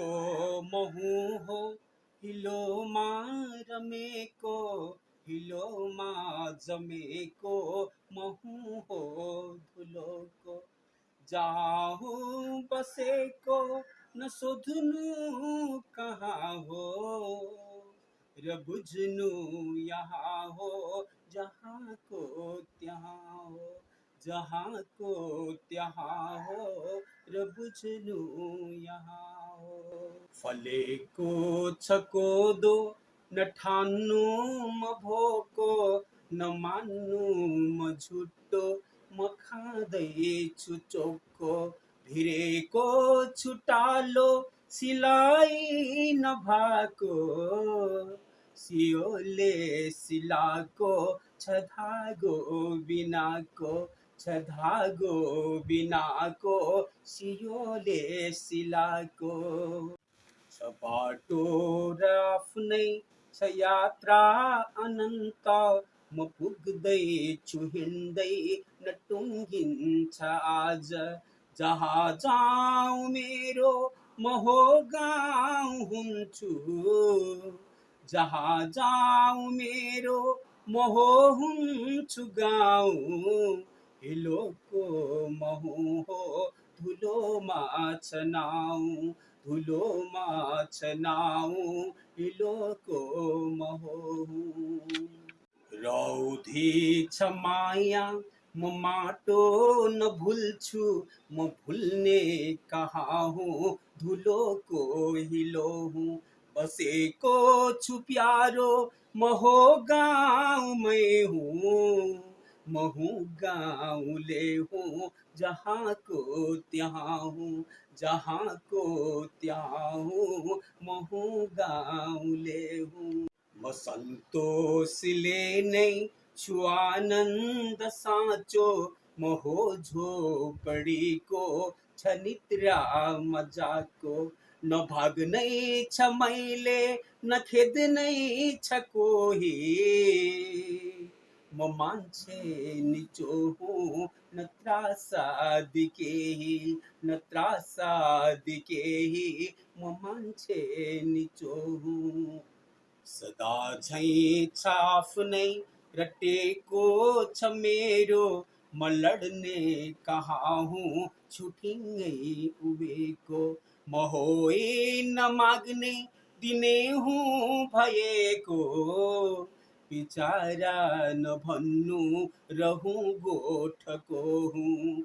को महू हो, हिलो रमे को हिलो मा जमे को महू हो धुलो को। जाहू बसे को, न शोधनु कहाँ हो र बुझनु यहाँ हो, जहाँ को त्यहाँ हो, जहाँ को त्यहाँ हो र बुझनु यहाँ हो फले को छको दो न ठान्नु म भोको न मान्नु म झुटो म खाँदैछु चोखो भिरेको छुटालो सिलाइ नभएको सियोले सिलाको छ धागो बिनाको छ धागो बिनाको सियोले सिलाको। छ बाटो र आफ्नै छ यात्रा अनन्त म पुग्दैछु हिँड्दै न टुङ्गिन्छ आज। जहाँ जाउँ मेरो म हो गाउँ हुन्छु जहाँ जाउँ मेरो म हो हुन्छु गाउँ हिलोको महु हो धुलोमा छनाउ धुलोमा छनाउ हिलोको महु रौधी छ माया म माटो न भुल्छु, म भुल्ने कहाँ हुँ धुलोको हिलो हुँ बसेको छु प्यारो, म हो गाउँमै हुँ। म हूँ गाउँले हूँ, जहाँ को त्यहाँ हूँ जहाँ को त्यहाँ हूँ म हूँ गाउँले हूँ। म सन्तोषले नै छु आनन्द साँचो म हो झोपडीको छ निद्रा मजाको न भाग्नै छ मैले न खेद्नै छ कोही म मान्छे निचो हुँ न त्रासादी केही न त्रासादी केही म मान्छे निचो हुँ सदा झैँ छ आफ्नै रटेको छ मेरो म लड्ने कहाँ हुँ छुटिङ्गै उभिएको म होइ न माग्ने दिने हुँ भएको बिचारा नभन्नु रहूँ गोठको हुँ।